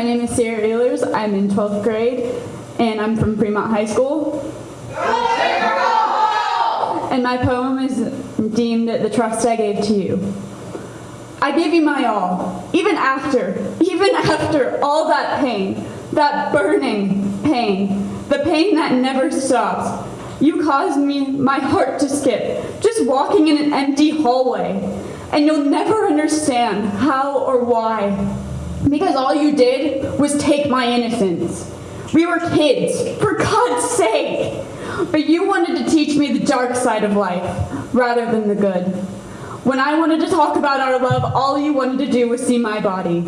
My name is Sarah Ehlers. I'm in 12th grade, and I'm from Fremont High School. And my poem is deemed The Trust I Gave to You. I gave you my all, even after, even after all that pain, that burning pain, the pain that never stops. You caused me my heart to skip, just walking in an empty hallway. And you'll never understand how or why. Because all you did was take my innocence. We were kids, for God's sake. But you wanted to teach me the dark side of life rather than the good. When I wanted to talk about our love, all you wanted to do was see my body.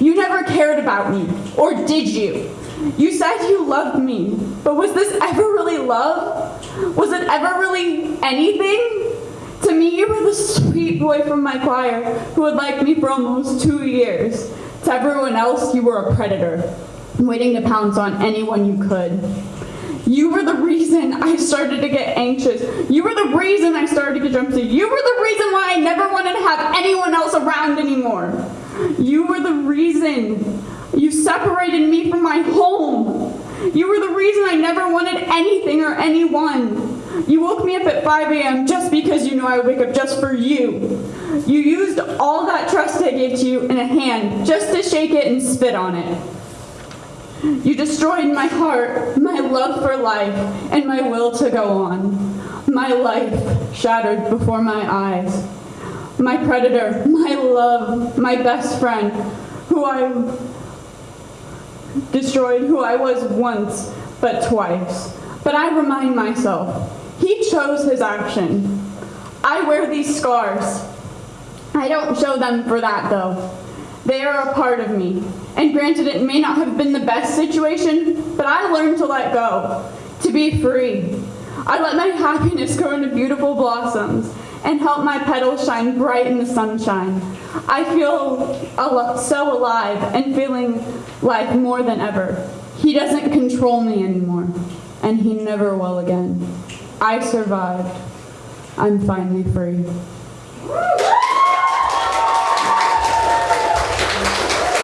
You never cared about me, or did you? You said you loved me, but was this ever really love? Was it ever really anything? To me, you were the sweet boy from my choir who had liked me for almost two years. To everyone else, you were a predator, waiting to pounce on anyone you could. You were the reason I started to get anxious. You were the reason I started to get jumpy. You were the reason why I never wanted to have anyone else around anymore. You were the reason you separated me from my home. You were the reason I never wanted anything or anyone. You woke me up at 5 a.m. just because you knew I would wake up just for you. You used all that trust I gave to you in a hand just to shake it and spit on it. You destroyed my heart, my love for life, and my will to go on. My life shattered before my eyes. My predator, my love, my best friend, who I destroyed, who I was once, but twice. But I remind myself, he chose his action. I wear these scars. I don't show them for that though. They are a part of me. And granted, it may not have been the best situation, but I learned to let go, to be free. I let my happiness grow into beautiful blossoms and help my petals shine bright in the sunshine. I feel al so alive and feeling life more than ever. He doesn't control me anymore, and he never will again. I survived. I'm finally free.